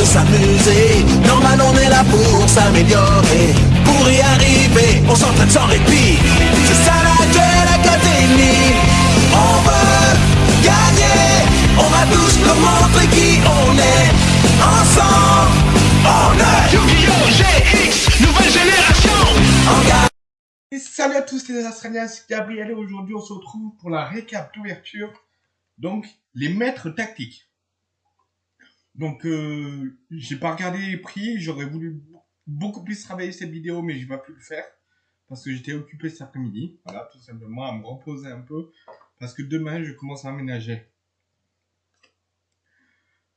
de s'amuser. Normal, on est là pour s'améliorer. Pour y arriver, on s'entraîne sans répit. C'est ça la Duel Académie. On veut gagner. On va tous nous montrer qui on est. Ensemble, on est Yu-Gi-Oh! GX, nouvelle génération. Et salut à tous les Australiens, c'est Gabriel et aujourd'hui on se retrouve pour la récap d'ouverture. Donc, les maîtres tactiques. Donc, euh, j'ai pas regardé les prix, j'aurais voulu beaucoup plus travailler cette vidéo, mais je vais pas pu le faire. Parce que j'étais occupé cet après-midi. Voilà, tout simplement, à me reposer un peu. Parce que demain, je commence à aménager.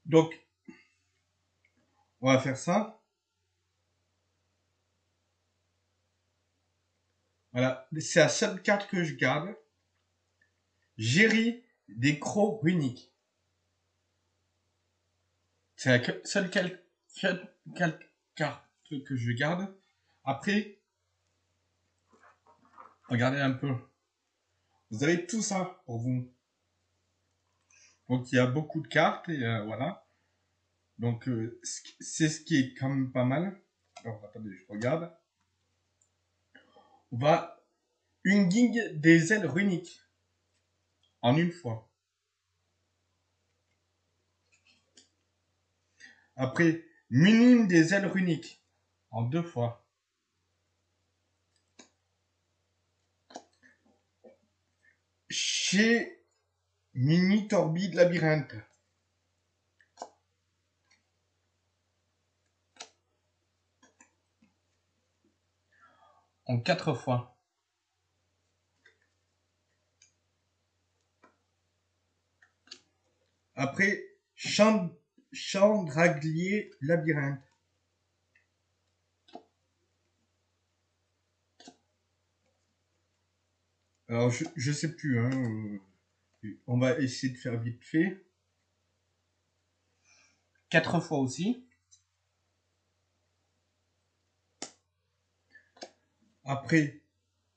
Donc, on va faire ça. Voilà, c'est la seule carte que je garde. Géry des crocs uniques. C'est la seule carte que je garde. Après, regardez un peu. Vous avez tout ça pour vous. Donc il y a beaucoup de cartes euh, voilà. Donc euh, c'est ce qui est quand même pas mal. Alors attendez, je regarde. On va une guigue des ailes runiques en une fois. Après, minime des ailes runiques en deux fois. Chez Mini Torbide Labyrinthe. En quatre fois. Après, Chand Chandraglier Labyrinthe. Alors, je, je sais plus, hein. euh, On va essayer de faire vite fait. Quatre fois aussi. Après,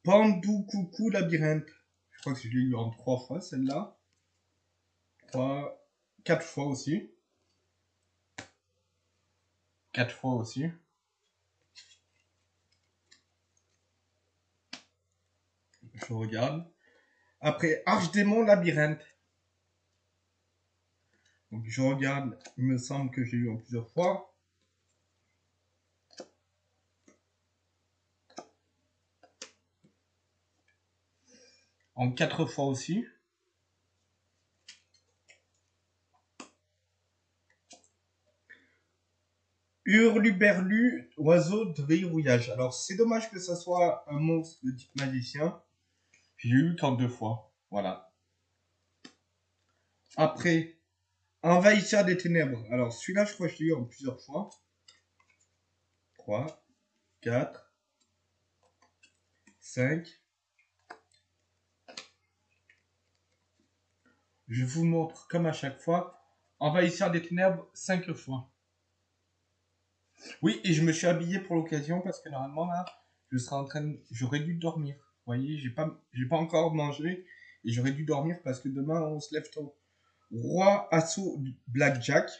Pandou Coucou Labyrinthe. Je crois que je l'ai eu en trois fois, celle-là. Trois, quatre fois aussi. Quatre fois aussi. Je regarde. Après, Archdémon Labyrinthe. Donc je regarde, il me semble que j'ai eu en plusieurs fois. En quatre fois aussi. Hurluberlu, oiseau de verrouillage. Alors, c'est dommage que ça soit un monstre de type magicien. J'ai eu qu'en deux fois. Voilà. Après, envahisseur des ténèbres. Alors, celui-là, je crois que je l'ai eu en plusieurs fois. 3, 4, 5. Je vous montre comme à chaque fois. Envahisseur des ténèbres 5 fois. Oui, et je me suis habillé pour l'occasion parce que normalement là, je serais en train de... J'aurais dû dormir. Vous voyez, j'ai pas, pas encore mangé et j'aurais dû dormir parce que demain on se lève tôt. Roi assaut Blackjack.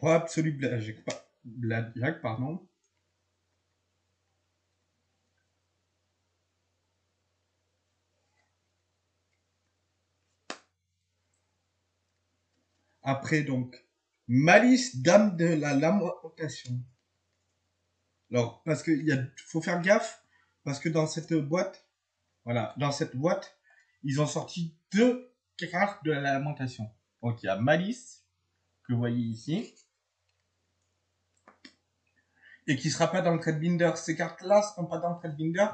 Roi absolu Blackjack pardon. Après, donc, malice dame de la lamentation. Alors, parce qu'il faut faire gaffe, parce que dans cette boîte, voilà, dans cette boîte, ils ont sorti deux cartes de la lamentation. Donc, il y a malice, que vous voyez ici, et qui sera pas dans le trade binder. Ces cartes-là seront pas dans le trade binder,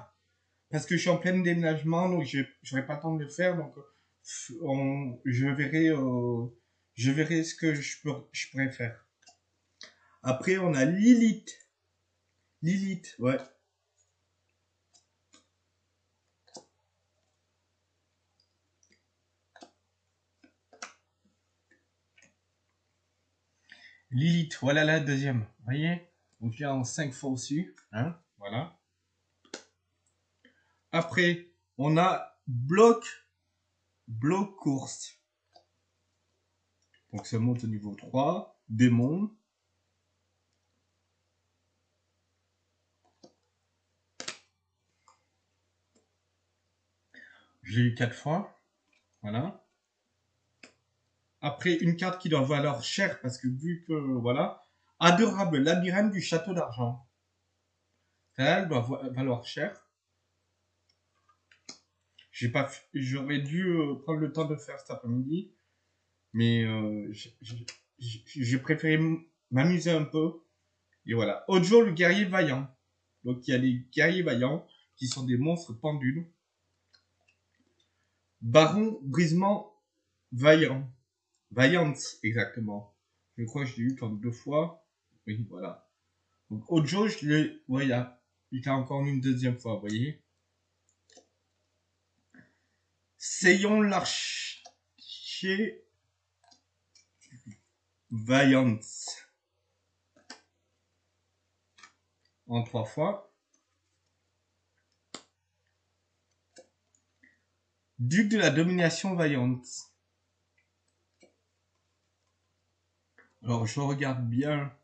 parce que je suis en plein déménagement, donc je n'aurai pas le temps de le faire, donc, on- je verrai, je verrai ce que je, peux, je pourrais faire. Après, on a Lilith. Lilith, ouais. Lilith, voilà la deuxième. Vous voyez? Donc là, en 5 fois au-dessus. Hein? Voilà. Après, on a bloc, bloc course. Donc ça monte au niveau 3, démon. Je l'ai eu 4 fois. Voilà. Après, une carte qui doit valoir cher parce que vu que, voilà, adorable labyrinthe du château d'argent. Elle doit valoir cher. J'ai j'aurais dû euh, prendre le temps de faire cet après-midi, mais euh, j'ai préféré m'amuser un peu. Et voilà. Ojo, le guerrier vaillant. Donc il y a les guerriers vaillants qui sont des monstres pendules. Baron brisement vaillant. Vaillante, exactement. Je crois que je l'ai eu comme deux fois. Oui, voilà. Donc, Ojo, je l'ai, voilà. Il a encore une deuxième fois, vous voyez. Seyon l'archer Vaillante. En trois fois. Duc de la domination vaillante. Alors, je regarde bien.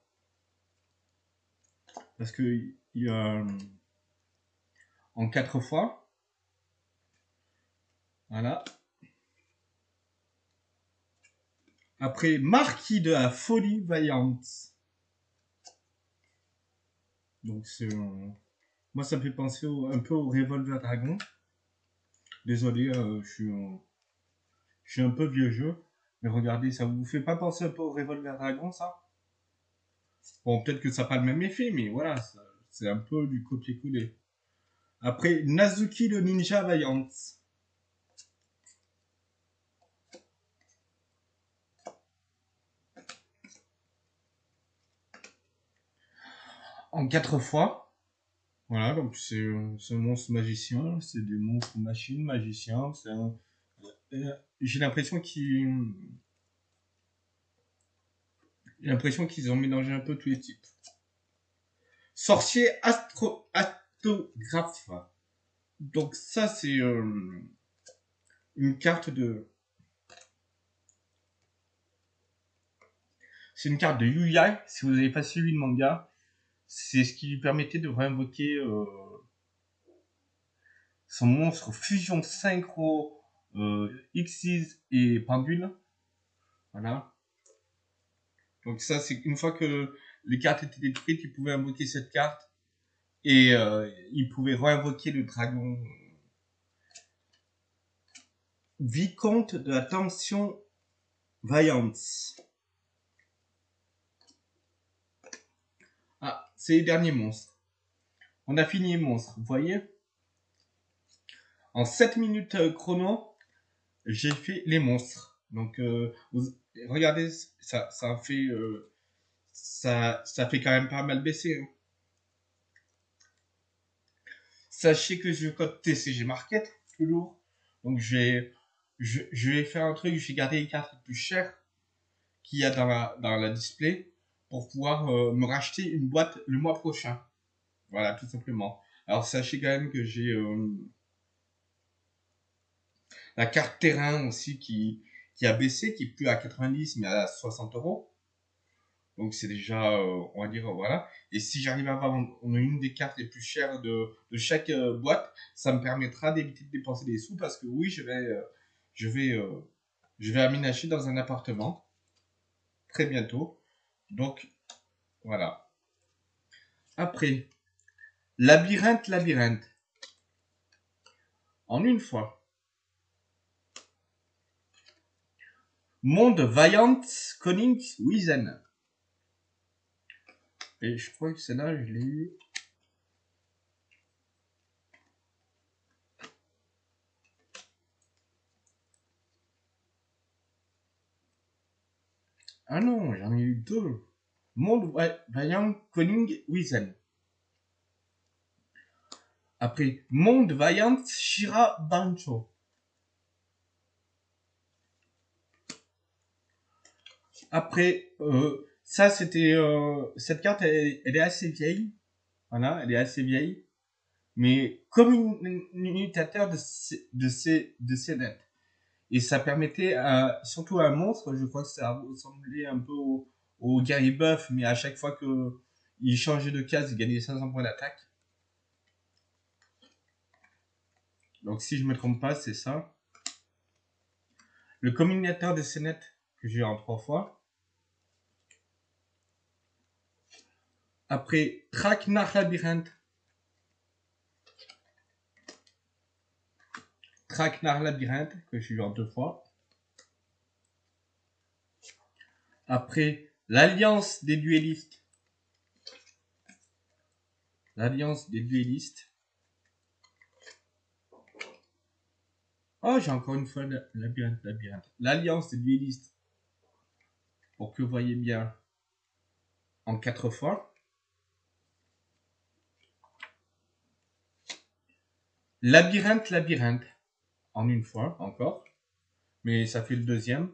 Parce que il y a. En quatre fois. Voilà. Après, Marquis de la folie vaillante. Donc, c'est. Moi, ça me fait penser un peu au Revolver Dragon. Désolé, euh, je suis. Je suis un peu vieux jeu. Mais regardez, ça vous fait pas penser un peu au Revolver Dragon, ça? Bon, peut-être que ça n'a pas le même effet, mais voilà, c'est un peu du copier-coller. Après, Nazuki le ninja vaillante. En quatre fois. Voilà, donc c'est un monstre magicien, c'est des monstres machines, magiciens, un... Euh, j'ai l'impression qu'ils ont mélangé un peu tous les types. Sorcier astro astographe. Donc ça c'est euh, une carte de c'est une carte de Yuyai. Si vous n'avez pas suivi le manga, c'est ce qui lui permettait de réinvoquer euh, son monstre fusion synchro euh, et Pendule. Voilà. Donc ça, c'est une fois que les cartes étaient détruites, il pouvait invoquer cette carte et euh, il pouvait réinvoquer le dragon. Vicomte de la tension vaillante. Ah, c'est les derniers monstres. On a fini les monstres, vous voyez En 7 minutes euh, chrono, j'ai fait les monstres. Donc, euh, regardez, ça, ça fait, euh, ça, ça fait quand même pas mal baisser. Hein. Sachez que je code TCG Market, toujours. Donc, je vais, je, je, vais faire un truc, je vais garder les cartes les plus chères qu'il y a dans la, dans la display pour pouvoir euh, me racheter une boîte le mois prochain. Voilà, tout simplement. Alors, sachez quand même que j'ai la carte terrain aussi qui, a baissé, qui est plus à 90 mais à 60 euros. Donc c'est déjà, euh, on va dire, voilà. Et si j'arrive à avoir une des cartes les plus chères de, chaque euh, boîte, ça me permettra d'éviter de dépenser des sous parce que oui, je vais, euh, je vais, je vais aménager dans un appartement très bientôt. Donc voilà. Après, labyrinthe, labyrinthe. En une fois. Monde Vaillant Conning Wizen. Et je crois que celle-là, je l'ai eu. Ah non, j'en ai eu deux. Monde Vaillant Conning Wizen. Après, Monde Vaillant Shira Bancho. Après, euh, ça c'était euh, cette carte, elle, est assez vieille. Voilà, elle est assez vieille. mais comme une, unitateur de, de, de ces nets. Et ça permettait, à, surtout à un monstre, je crois que ça ressemblait un peu au, guerrier buff, mais à chaque fois que il changeait de case, il gagnait 500 points d'attaque. Donc si je me trompe pas, c'est ça. Le combinateur de ces que j'ai en trois fois. Après, Tracknar Labyrinthe. Tracknar Labyrinthe, que j'ai eu en deux fois. Après, l'Alliance des duellistes. L'Alliance des duellistes. Oh, j'ai encore une fois labyrinthe, labyrinthe. L'Alliance des duellistes. Pour que vous voyez bien en quatre fois. Labyrinthe, labyrinthe. En une fois, encore. Mais ça fait le deuxième.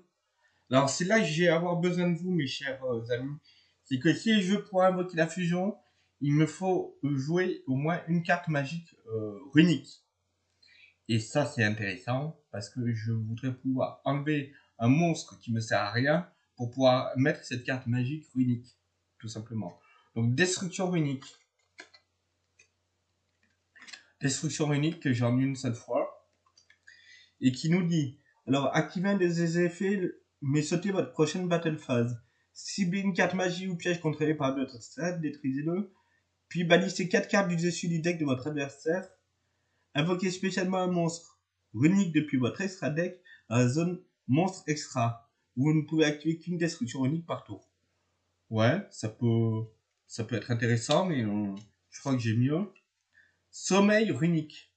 Alors, c'est là que j'ai besoin de vous, mes chers euh, amis. C'est que si je veux pouvoir invoquer la fusion, il me faut jouer au moins une carte magique euh, runique. Et ça, c'est intéressant parce que je voudrais pouvoir enlever un monstre qui me sert à rien pour pouvoir mettre cette carte magique runique, tout simplement. Donc, destruction runique. Destruction runique que j'ai en une seule fois. Et qui nous dit, alors, activez un des effets, mais sautez votre prochaine battle phase. Ciblez une carte magie ou piège contrôlée par votre stade, détruisez-le. Puis bannissez 4 cartes du dessus du deck de votre adversaire Invoquez spécialement un monstre runique depuis votre extra deck dans la zone monstre extra. Vous ne pouvez activer qu'une destruction unique par tour. Ouais, ça peut, ça peut être intéressant, mais je crois que j'ai mieux. Sommeil runique.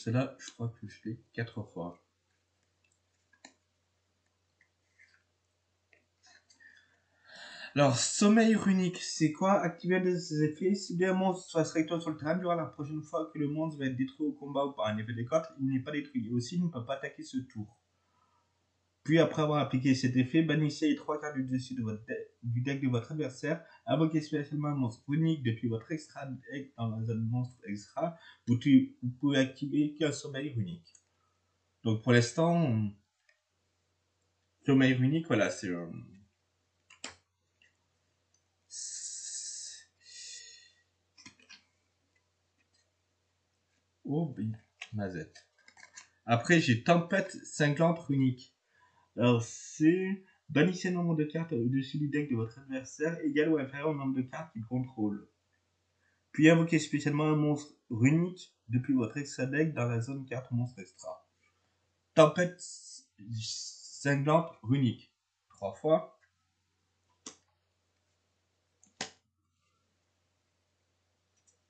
Cela, je crois que je l'ai 4 fois. Alors, sommeil runique, c'est quoi? Activer des effets. Si bien un monstre soit recto sur le terrain, durant la prochaine fois que le monstre va être détruit au combat ou par un effet de carte, il n'est pas détruit. Et aussi, il ne peut pas attaquer ce tour. Puis, après avoir appliqué cet effet, bannissez les trois cartes du dessus du deck de votre adversaire. Invoquez spécialement un monstre runique depuis votre extra dans la zone monstre extra. Vous, vous pouvez activer qu'un sommeil runique. Donc, pour l'instant, sommeil runique, voilà, c'est... Euh, Oh, mazette. Après, j'ai Tempête cinglante runique. Alors, c'est bannissez un nombre de cartes au-dessus du deck de votre adversaire égal ou inférieur au nombre de cartes qu'il contrôle. Puis invoquez spécialement un monstre runique depuis votre extra deck dans la zone carte monstre extra. Tempête cinglante runique. Trois fois.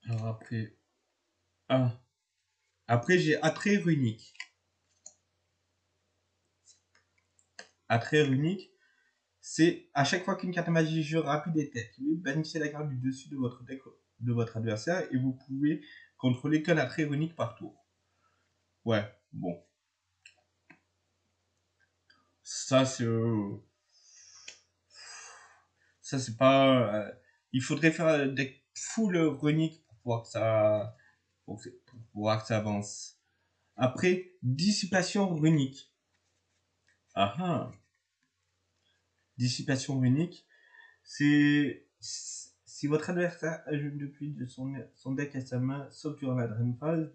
Alors après, 1, après, j'ai attrait runique. Attrait runique, c'est à chaque fois qu'une carte magie jeu rapide est activée, bannissez la carte du dessus de votre deck de votre adversaire et vous pouvez contrôler qu'un attrait runique par tour. Ouais, bon. Ça, c'est... Euh, ça, c'est pas... Euh, il faudrait faire un deck full runique pour pouvoir que ça pour, voir que ça avance. Après, dissipation runique. Ah ah. Dissipation runique, c'est si votre adversaire ajoute depuis de son, deck à sa main, sauf durant la drain phase,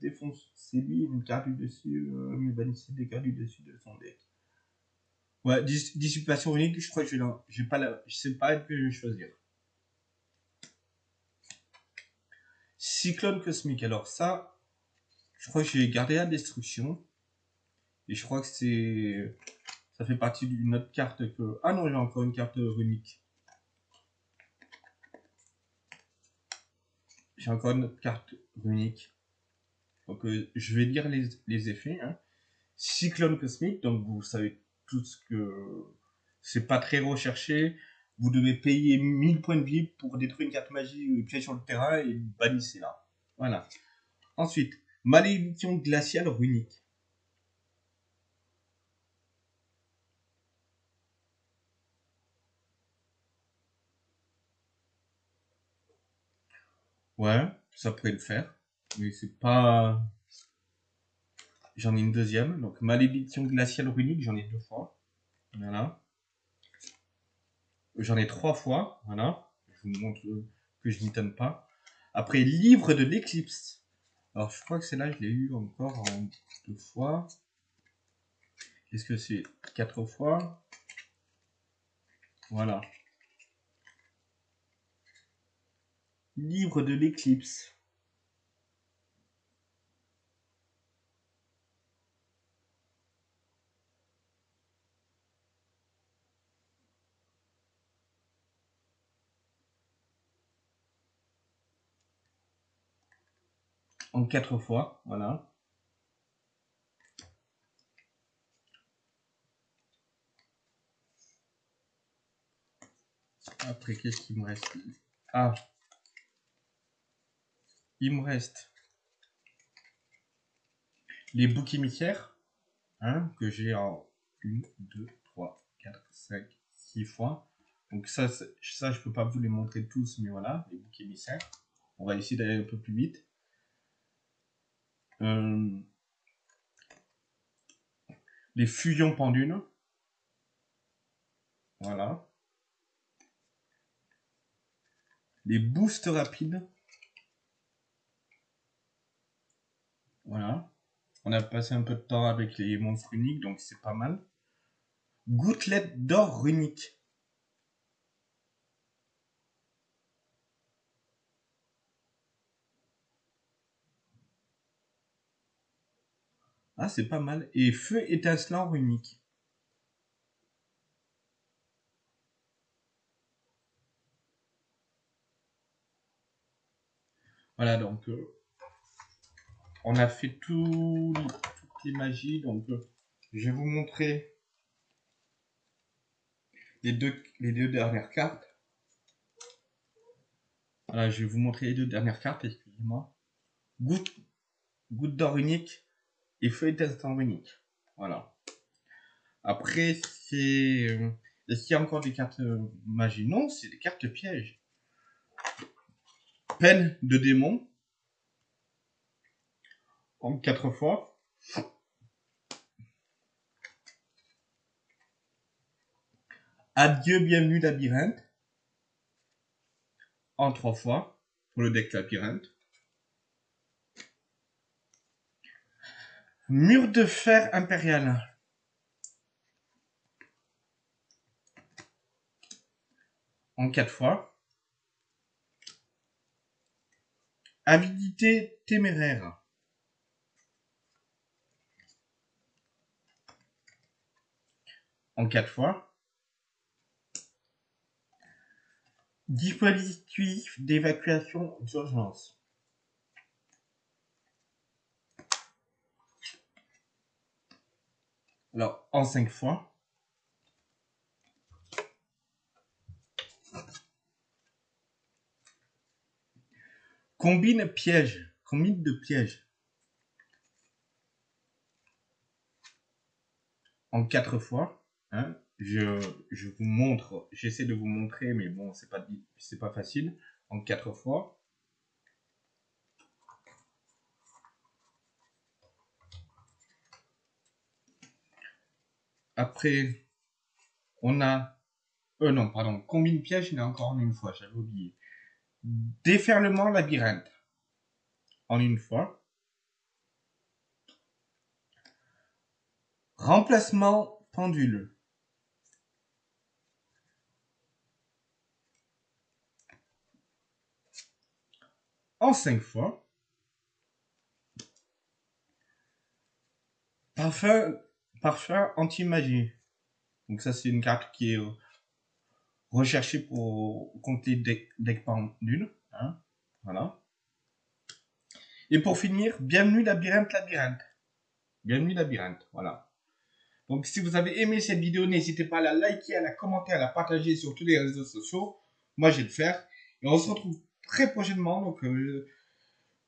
c'est lui une carte du dessus, euh, mais bannissez des cartes du dessus de son deck. Ouais, dissipation runique, je crois que je vais pas la, je sais pas que je vais choisir. Cyclone cosmique. Alors ça, je crois que j'ai gardé la destruction. Et je crois que c'est... Ça fait partie d'une autre carte que... Ah non, j'ai encore une carte runique. J'ai encore une carte runique. Donc euh, je vais lire les, effets. Hein. Cyclone cosmique, donc vous savez tout ce que... C'est pas très recherché vous devez payer 1000 points de vie pour détruire une carte magie ou piège sur le terrain et bannissez là. Voilà. Ensuite, malédiction glaciale runique. Ouais, ça pourrait le faire. Mais c'est pas... J'en ai une deuxième. Donc, malédiction glaciale runique, j'en ai deux fois. Voilà. J'en ai trois fois. Voilà. Je vous montre que je n'y donne pas. Après, livre de l'éclipse. Alors, je crois que celle-là, je l'ai eu encore en deux fois. Qu'est-ce que c'est Quatre fois? Voilà. Livre de l'éclipse. En quatre fois, voilà. Après, qu'est-ce qu'il me reste? Ah Il me reste les boucs émissaires, hein, que j'ai en 1, 2, 3, 4, 5, 6 fois. Donc ça, ça, je peux pas vous les montrer tous, mais voilà, les boucs émissaires. On va essayer d'aller un peu plus vite. Euh, les fusions pendules. Voilà. Les boosts rapides. Voilà. On a passé un peu de temps avec les monstres uniques, donc c'est pas mal. Gouttelette d'or runique. Ah, c'est pas mal. Et feu étincelant runique. Voilà, donc euh, on a fait tout, toutes les magies. Donc euh, je vais vous montrer les deux, dernières cartes. Voilà, je vais vous montrer les deux dernières cartes, excusez-moi. Goutte, d'or unique et feuille d'instant unique. Voilà. Après, c'est... Euh, est-ce qu'il y a encore des cartes magie? Non, c'est des cartes pièges. Peine de démon. En quatre fois. Adieu, bienvenue labyrinthe. En trois fois. Pour le deck labyrinthe. Mur de fer impérial. En quatre fois. Avidité téméraire. En quatre fois. Dispositif d'évacuation d'urgence. Alors, en cinq fois. Combine piège. Combine de piège. En quatre fois. Hein, je, vous montre, j'essaie de vous montrer, mais bon, c'est pas, c'est pas facile. En quatre fois. Après, on a... Euh, non, pardon. Combine piège, il y en a encore une fois, j'avais oublié. Déferlement labyrinthe. En une fois. Remplacement pendule. En cinq fois. Parfum, parfum anti-magie. Donc ça, c'est une carte qui est rechercher pour compter deck, deck pendule. Hein, voilà. Et pour finir, bienvenue labyrinthe labyrinthe. Bienvenue labyrinthe, voilà. Donc si vous avez aimé cette vidéo, n'hésitez pas à la liker, à la commenter, à la partager sur tous les réseaux sociaux. Moi, je vais le faire. Et on se retrouve très prochainement. Donc, euh,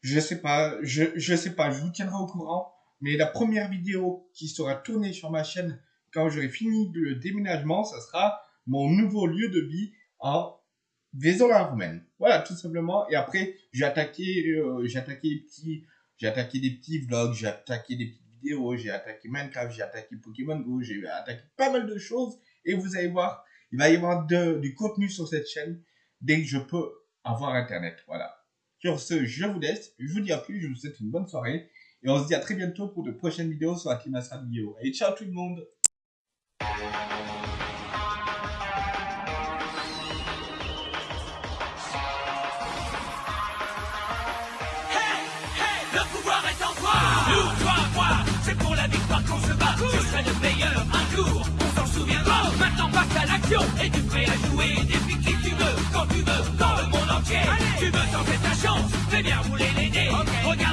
je sais pas, je, je sais pas, je vous tiendrai au courant. Mais la première vidéo qui sera tournée sur ma chaîne quand j'aurai fini le déménagement, ça sera mon nouveau lieu de vie en vaison la romaine. Voilà, tout simplement. Et après, j'ai attaqué, euh, j'ai attaqué les petits, j'ai attaqué des petits vlogs, j'ai attaqué des petites vidéos, j'ai attaqué Minecraft, j'ai attaqué Pokémon Go, j'ai attaqué pas mal de choses. Et vous allez voir, il va y avoir du contenu sur cette chaîne dès que je peux avoir internet. Voilà. Sur ce, je vous laisse. Je vous dis à plus. Je vous souhaite une bonne soirée. Et on se dit à très bientôt pour de prochaines vidéos sur la vidéo. Et ciao tout le monde Tu veux tenter ta chance, fais bien rouler les dés. Regarde